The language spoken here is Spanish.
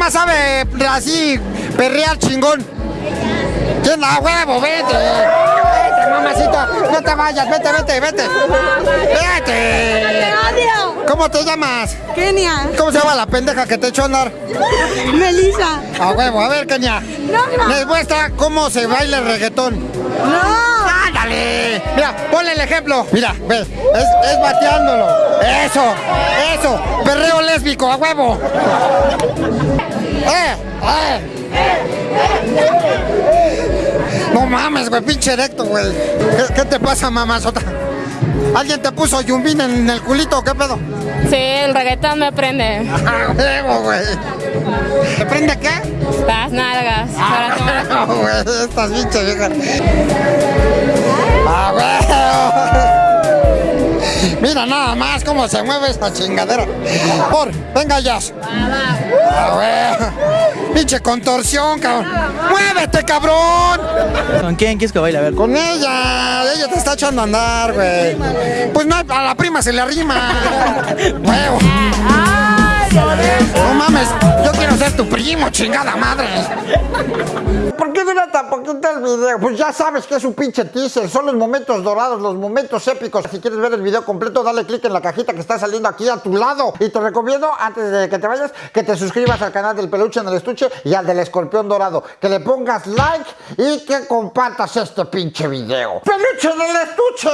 más sabe así perrear chingón? ¿Quién a huevo? Vete. Vete, mamacita. No te vayas. Vete, vete, vete. Vete. odio! ¿Cómo te llamas? Kenia. ¿Cómo se llama la pendeja que te echó a andar? Melissa. A huevo. A ver, Kenia. No, no. Les muestra cómo se baila el reggaetón. No. Ponle el ejemplo. Mira, ve, es, es bateándolo. Eso, eso. Perreo lésbico, a huevo. ¡Eh! ¡Eh! No mames, güey, pinche erecto, güey. ¿Qué, qué te pasa, mamazota? ¿Alguien te puso yumbín en el culito o qué pedo? Sí, el reggaetón me prende. ¡A huevo, güey! ¿Te prende qué? Las nalgas. Para tomar- ¡A huevo, güey! Estas pinches viejas. ¡A huevo! Mira nada más cómo se mueve esta chingadera. Por, venga ya. ¡A huevo! Pinche contorsión, cabrón. ¡Muévete, cabrón! ¿Con quién quieres que baile? A ver. Con ella, ella te está echando a andar, güey. Pues no, a la prima se le arrima. Huevo. No tu primo, chingada madre. ¿Por qué dura tan poquito el video? Pues ya sabes que es un pinche teaser, son los momentos dorados, los momentos épicos. Si quieres ver el video completo, dale click en la cajita que está saliendo aquí a tu lado. Y te recomiendo, antes de que te vayas, que te suscribas al canal del peluche en el estuche y al del escorpión dorado. Que le pongas like y que compartas este pinche video. ¡Peluche en el estuche!